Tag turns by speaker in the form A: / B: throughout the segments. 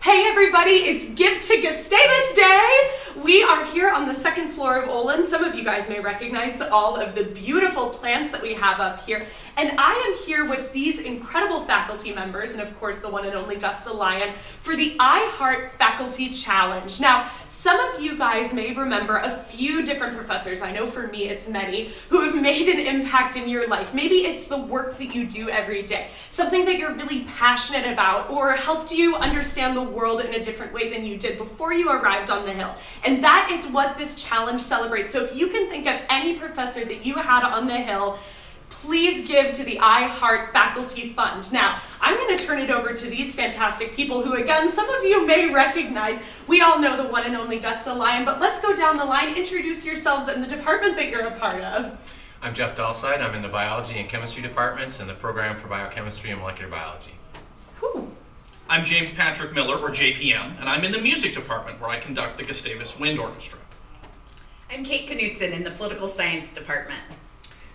A: Hey everybody, it's Give to Gustavus Day! We are here on the second floor of Olin. Some of you guys may recognize all of the beautiful plants that we have up here. And I am here with these incredible faculty members, and of course the one and only Gus the Lion, for the I Heart Faculty Challenge. Now, some of you guys may remember a few different professors, I know for me it's many, who have made an impact in your life. Maybe it's the work that you do every day, something that you're really passionate about, or helped you understand the world in a different way than you did before you arrived on the Hill. And that is what this challenge celebrates. So if you can think of any professor that you had on the Hill, please give to the I Heart Faculty Fund. Now, I'm going to turn it over to these fantastic people who, again, some of you may recognize. We all know the one and only Gus the Lion, but let's go down the line. Introduce yourselves and the department that you're a part of.
B: I'm Jeff Dahlseid. I'm in the biology and chemistry departments and the program for biochemistry and molecular biology.
A: Whew.
C: I'm James Patrick Miller, or JPM, and I'm in the music department where I conduct the Gustavus Wind Orchestra.
D: I'm Kate Knutson in the political science department.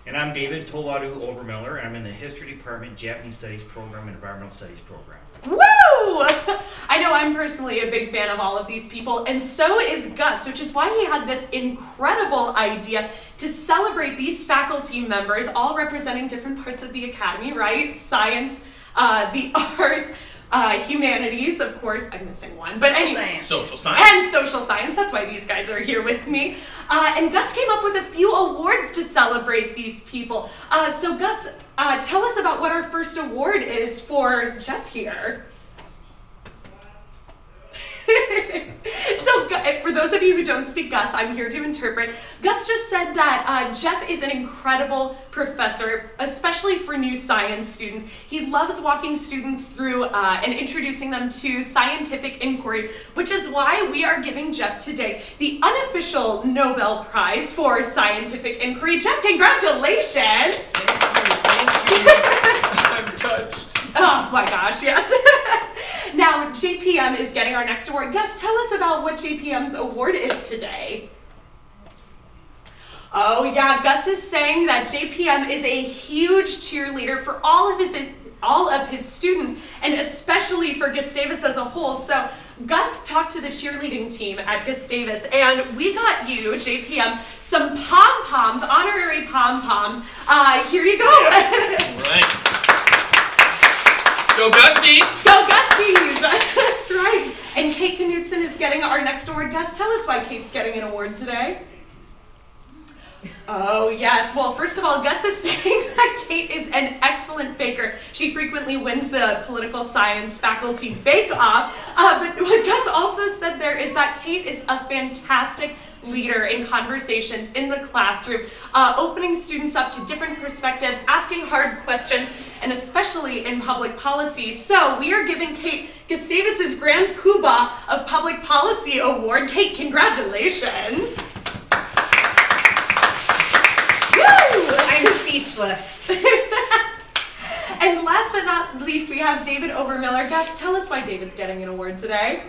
E: And I'm David Tobaru Obermiller, and I'm in the History Department, Japanese Studies Program, and Environmental Studies Program.
A: Woo! I know I'm personally a big fan of all of these people, and so is Gus, which is why he had this incredible idea to celebrate these faculty members, all representing different parts of the academy, right? Science, uh, the arts, uh, humanities, of course, I'm missing one, but
D: Social
A: anyway.
D: science.
C: Social science.
A: And social science, that's why these guys are here with me. Uh, and Gus came up with a few awards to celebrate these people. Uh, so, Gus, uh, tell us about what our first award is for Jeff here. so, Gu- for those of you who don't speak Gus, I'm here to interpret. Gus just said that uh, Jeff is an incredible professor, especially for new science students. He loves walking students through uh, and introducing them to scientific inquiry, which is why we are giving Jeff today the unofficial Nobel Prize for Scientific Inquiry. Jeff, congratulations! Thank you.
B: I'm touched.
A: Oh my gosh, yes. JPM is getting our next award. Gus, tell us about what JPM's award is today. Oh yeah, Gus is saying that JPM is a huge cheerleader for all of his, his all of his students and especially for Gustavus as a whole. So Gus talked to the cheerleading team at Gustavus and we got you, JPM, some pom-poms, honorary pom-poms. Uh, here you go.
C: Right. Go Gusty!
A: Go Gusties! And Kate Knutson is getting our next award. Gus, tell us why Kate's getting an award today. Oh, yes. Well, first of all, Gus is saying that Kate is an excellent baker. She frequently wins the political science faculty bake off. Uh, but what Gus also said there is that Kate is a fantastic leader in conversations in the classroom, uh, opening students up to different perspectives, asking hard questions, and especially in public policy. So we are giving Kate Gustavus's Grand Poobah of Public Policy Award. Kate, congratulations. Woo!
D: I'm speechless.
A: And last but not least, we have David Obermiller. Gus, tell us why David's getting an award today.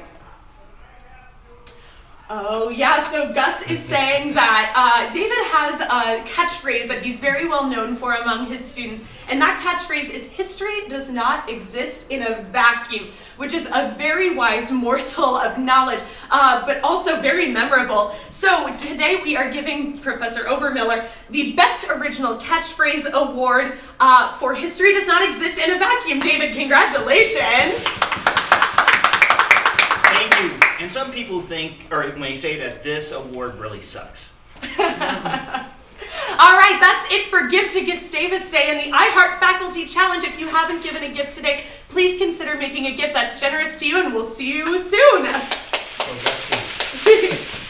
A: Oh, yeah, so Gus is saying that uh, David has a catchphrase that he's very well known for among his students, and that catchphrase is history does not exist in a vacuum, which is a very wise morsel of knowledge, uh, but also very memorable. So today we are giving Professor Obermiller the Best Original Catchphrase Award uh, for History Does Not Exist in a Vacuum. David, congratulations!
E: Thank you. And some people think, or may say that this award really sucks.
A: All right, that's it for Give to Gustavus Day and the iHeart Faculty Challenge. If you haven't given a gift today, please consider making a gift that's generous to you, and we'll see you soon.